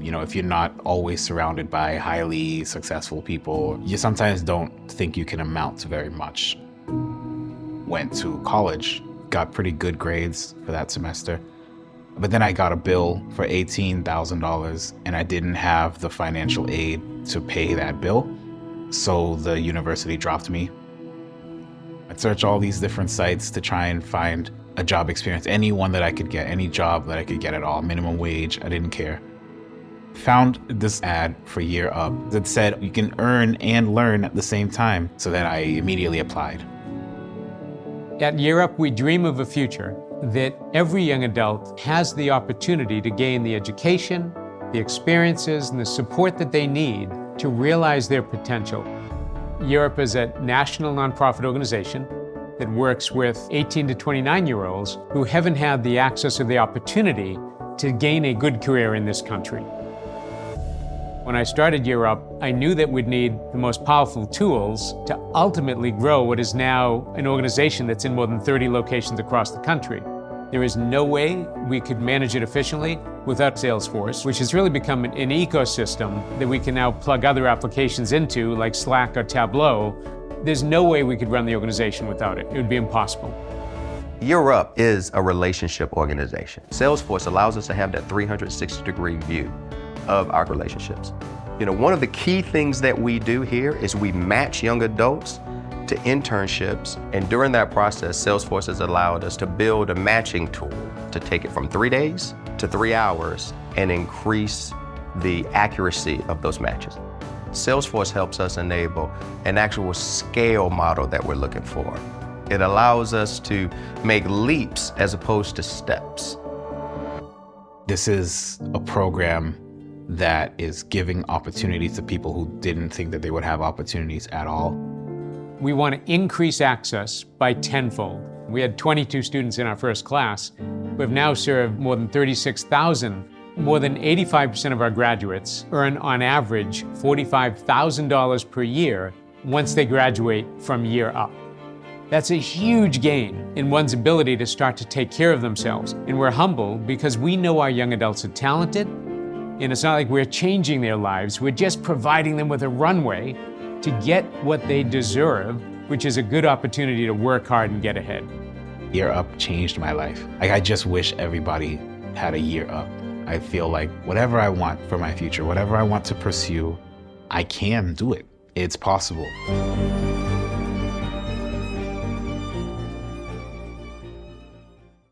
You know, if you're not always surrounded by highly successful people, you sometimes don't think you can amount to very much. Went to college, got pretty good grades for that semester. But then I got a bill for $18,000 and I didn't have the financial aid to pay that bill. So the university dropped me. I'd search all these different sites to try and find a job experience, any one that I could get, any job that I could get at all, minimum wage, I didn't care. Found this ad for Year Up that said you can earn and learn at the same time, so then I immediately applied. At Year Up, we dream of a future that every young adult has the opportunity to gain the education, the experiences, and the support that they need to realize their potential. Up is a national nonprofit organization that works with 18 to 29 year olds who haven't had the access or the opportunity to gain a good career in this country. When I started Year Up, I knew that we'd need the most powerful tools to ultimately grow what is now an organization that's in more than 30 locations across the country. There is no way we could manage it efficiently without Salesforce, which has really become an, ecosystem that we can now plug other applications into, like Slack or Tableau, there's no way we could run the organization without it. It would be impossible. Year Up is a relationship organization. Salesforce allows us to have that 360 degree view of our relationships. You know, one of the key things that we do here is we match young adults to internships, and during that process, Salesforce has allowed us to build a matching tool to take it from three days to three hours and increase the accuracy of those matches. Salesforce helps us enable an actual scale model that we're looking for. It allows us to make leaps as opposed to steps. This is a program that is giving opportunities to people who didn't think that they would have opportunities at all. We want to increase access by tenfold. We had 22 students in our first class. We've now served more than 36,000 more than 85% of our graduates earn, on average, $45,000 per year once they graduate from year up. That's a huge gain in one's ability to start to take care of themselves. And we're humble because we know our young adults are talented, and it's not like we're changing their lives, we're just providing them with a runway to get what they deserve, which is a good opportunity to work hard and get ahead. Year Up changed my life. Like, I just wish everybody had a year up. I feel like whatever I want for my future, whatever I want to pursue, I can do it. It's possible.